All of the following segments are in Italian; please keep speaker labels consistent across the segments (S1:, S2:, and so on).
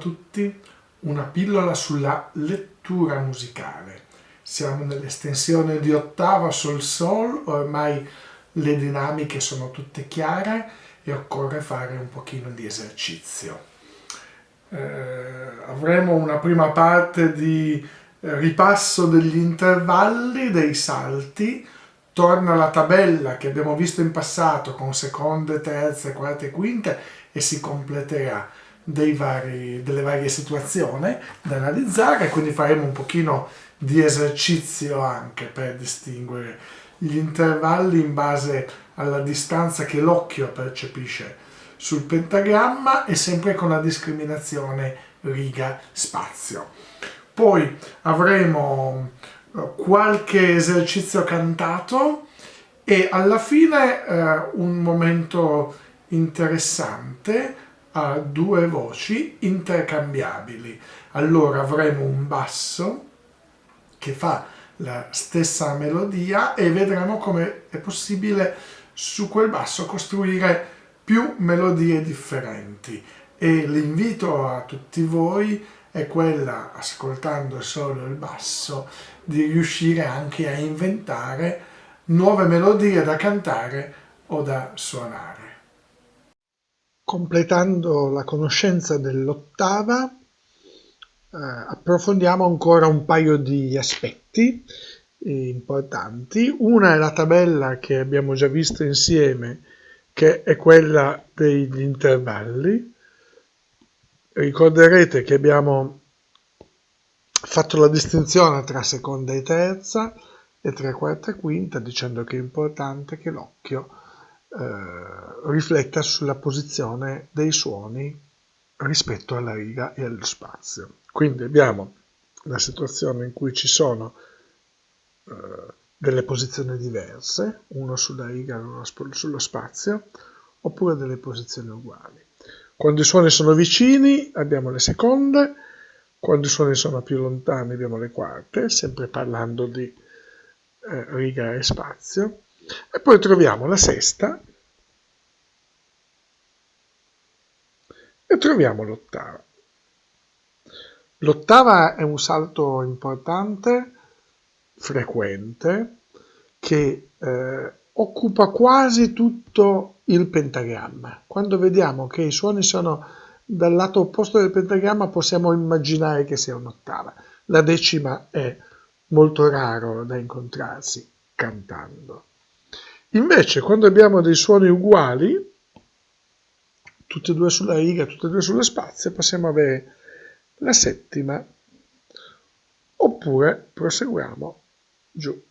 S1: Tutti, una pillola sulla lettura musicale. Siamo nell'estensione di ottava sol sol, ormai le dinamiche sono tutte chiare e occorre fare un pochino di esercizio. Eh, avremo una prima parte di ripasso degli intervalli, dei salti, torna la tabella che abbiamo visto in passato con seconde, terze, quarte e quinte e si completerà vari, delle varie situazioni da analizzare, quindi faremo un pochino di esercizio anche per distinguere gli intervalli in base alla distanza che l'occhio percepisce sul pentagramma e sempre con la discriminazione riga-spazio. Poi avremo eh, qualche esercizio cantato e alla fine eh, un momento interessante ha due voci intercambiabili. Allora avremo un basso che fa la stessa melodia e vedremo come è possibile su quel basso costruire più melodie differenti e l'invito a tutti voi è quella, ascoltando solo il basso, di riuscire anche a inventare nuove melodie da cantare o da suonare. Completando la conoscenza dell'ottava, eh, approfondiamo ancora un paio di aspetti eh, importanti. Una è la tabella che abbiamo già visto insieme, che è quella degli intervalli. Ricorderete che abbiamo fatto la distinzione tra seconda e terza e tra quarta e quinta, dicendo che è importante che l'occhio eh, rifletta sulla posizione dei suoni rispetto alla riga e allo spazio. Quindi abbiamo la situazione in cui ci sono eh, delle posizioni diverse, uno sulla riga e uno sullo spazio, oppure delle posizioni uguali. Quando i suoni sono vicini abbiamo le seconde, quando i suoni sono più lontani abbiamo le quarte, sempre parlando di eh, riga e spazio, e poi troviamo la sesta e troviamo l'ottava. L'ottava è un salto importante, frequente, che eh, occupa quasi tutto il pentagramma. Quando vediamo che i suoni sono dal lato opposto del pentagramma possiamo immaginare che sia un'ottava. La decima è molto raro da incontrarsi cantando. Invece quando abbiamo dei suoni uguali, tutti e due sulla riga, tutti e due sullo spazio, possiamo avere la settima, oppure proseguiamo giù,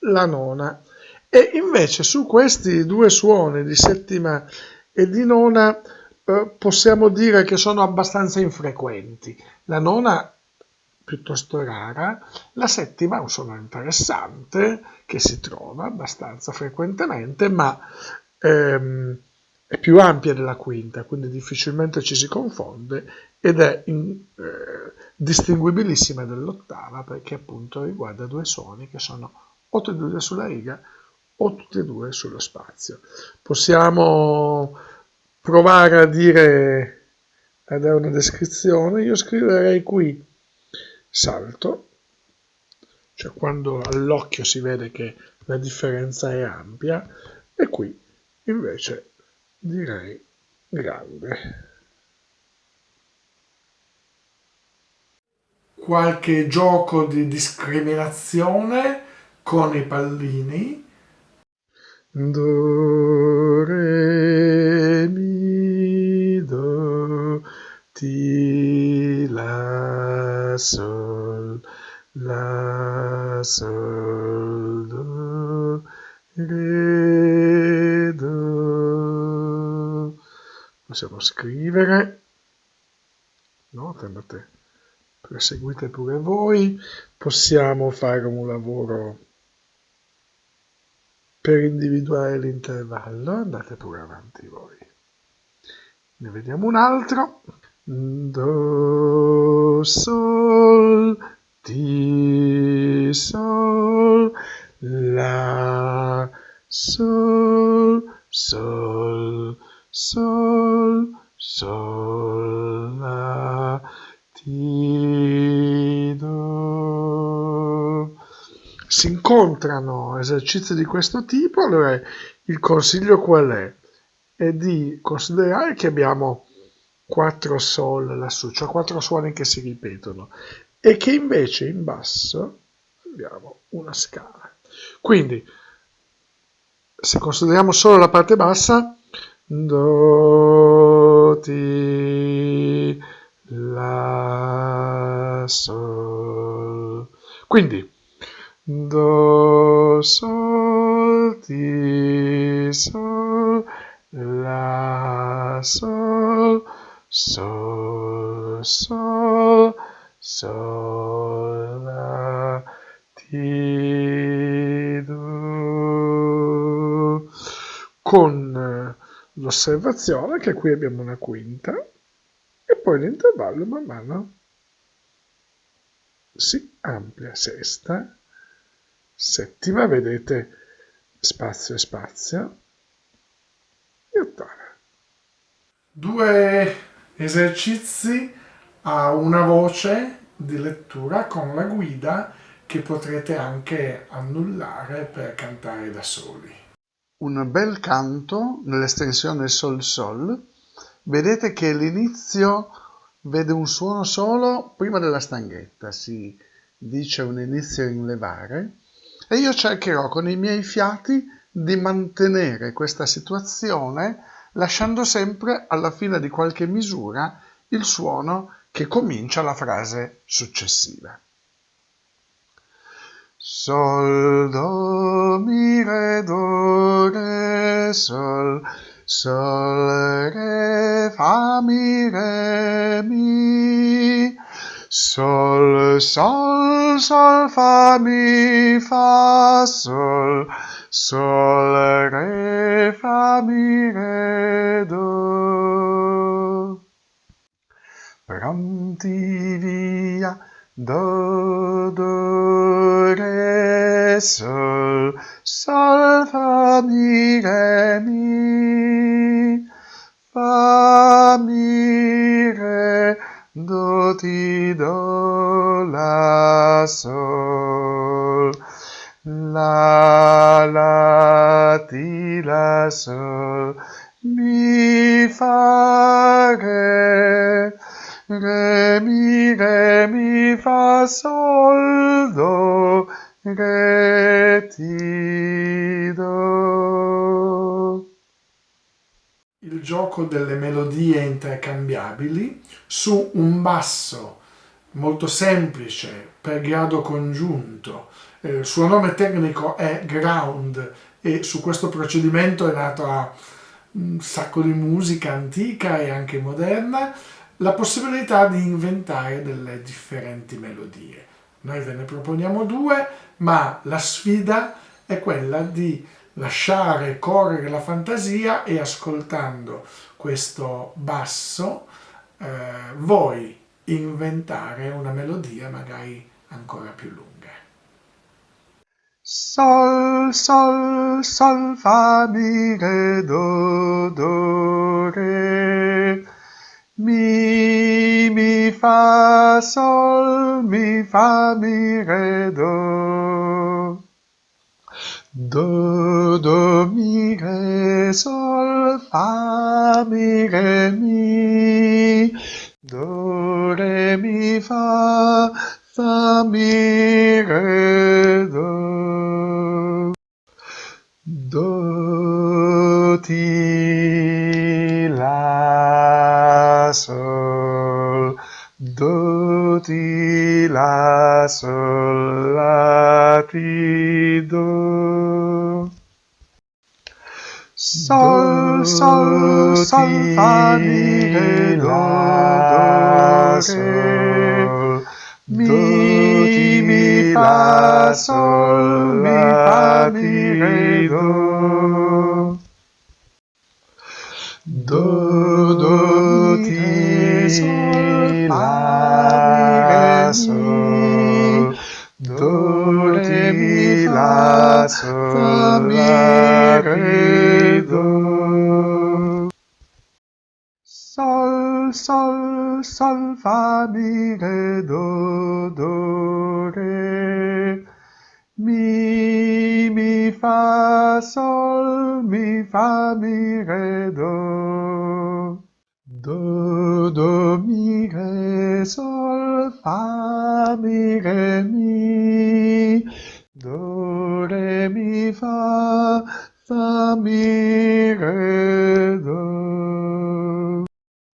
S1: la nona. E invece su questi due suoni di settima e di nona eh, possiamo dire che sono abbastanza infrequenti. La nona piuttosto rara, la settima è un suono interessante che si trova abbastanza frequentemente, ma ehm, è più ampia della quinta, quindi difficilmente ci si confonde ed è in, eh, distinguibilissima dall'ottava perché appunto riguarda due suoni che sono o tutti e due sulla riga o tutti e due sullo spazio. Possiamo provare a dire a dare una descrizione, io scriverei qui salto, cioè quando all'occhio si vede che la differenza è ampia, e qui invece direi grande. Qualche gioco di discriminazione con i pallini. Do, re, mi, do, ti, la, sol, do, re, do. Possiamo scrivere, no? Andate, proseguite pure voi, possiamo fare un lavoro per individuare l'intervallo, andate pure avanti voi. Ne vediamo un altro. Do, sol, ti, sol, la, sol, sol, sol, sol, la, ti, do. Si incontrano esercizi di questo tipo, allora il consiglio qual è? È di considerare che abbiamo 4 sol lassù, cioè 4 suoni che si ripetono, e che invece in basso abbiamo una scala. Quindi, se consideriamo solo la parte bassa, do, ti, la, sol. Quindi, do, sol, ti, sol, la, sol, sol, sol, Con eh, l'osservazione che qui abbiamo una quinta e poi l'intervallo man mano si amplia. Sesta, settima, vedete spazio e spazio e ottava. Due esercizi a una voce di lettura con la guida che potrete anche annullare per cantare da soli.
S2: Un bel canto nell'estensione Sol-Sol. Vedete che l'inizio vede un suono solo prima della stanghetta, si dice un inizio in levare, e io cercherò con i miei fiati di mantenere questa situazione lasciando sempre alla fine di qualche misura il suono che comincia la frase successiva. Sol, do, mi, re, do, re, sol, sol, re, fa, mi, re, mi, sol, sol, sol, fa, mi, fa, sol, sol, re, fa, mi, re, do. Pronti via, do, do, re, sol, sol, fa, mi, re, mi, fa, mi, re, do, ti, do, la, sol. La, la, ti, la, sol, mi, fa, re, re, mi, re, mi, fa, sol, do, do.
S1: Il gioco delle melodie intercambiabili su un basso molto semplice per grado congiunto eh, il suo nome tecnico è Ground e su questo procedimento è nata un sacco di musica antica e anche moderna la possibilità di inventare delle differenti melodie. Noi ve ne proponiamo due, ma la sfida è quella di lasciare correre la fantasia e ascoltando questo basso eh, voi inventare una melodia magari ancora più lunga.
S2: Sol, sol, sol, fa, mi, re, do, do, re. Mi, mi, fa, sol, mi, fa, mi, re, do. Do, do, mi, re, sol, fa, mi, re, mi. Do, re, mi, fa, fa, mi, re, do. Sol, sol, sol, fa, mi, re, do, do, re. Mi, mi, fa, sol, mi, fa, mi, re, do. Do, do, ti, sol, la, sol. Do, re, mi, la, sol, la, re, do. Sol, sol, sol, fa, mi, re, do, do, re. mi, mi, fa, sol, mi, fa, mi, re, do. Do, do, mi, re, sol, fa, mi, re, mi. Do, fa, fa, mi, re, do.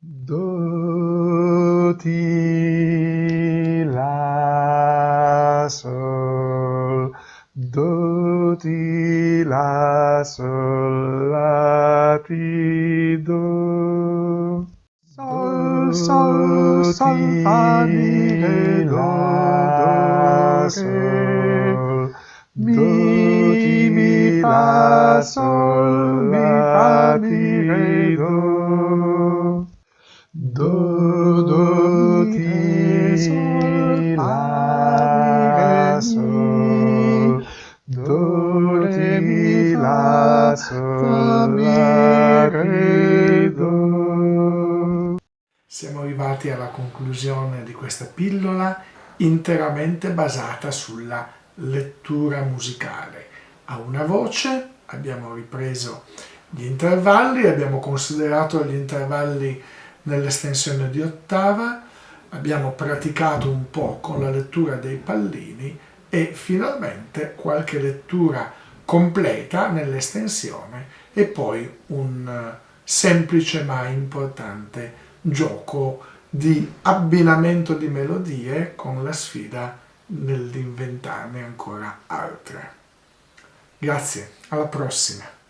S2: Do, ti, la, sol. Do, ti, la, sol, la, ti, do. Sol, sol, sol, fa, mi, re, do, do, re. Mi, mi, fa, sol, mi, fa, mi, re, do. Do, do, ti, sol, la, sol. Do, re, mi, la, sol, la, re, do.
S1: Siamo arrivati alla conclusione di questa pillola interamente basata sulla lettura musicale. A una voce abbiamo ripreso gli intervalli, abbiamo considerato gli intervalli nell'estensione di ottava, abbiamo praticato un po' con la lettura dei pallini e finalmente qualche lettura completa nell'estensione e poi un eh, semplice ma importante gioco di abbinamento di melodie con la sfida nell'inventarne ancora altre. Grazie, alla prossima!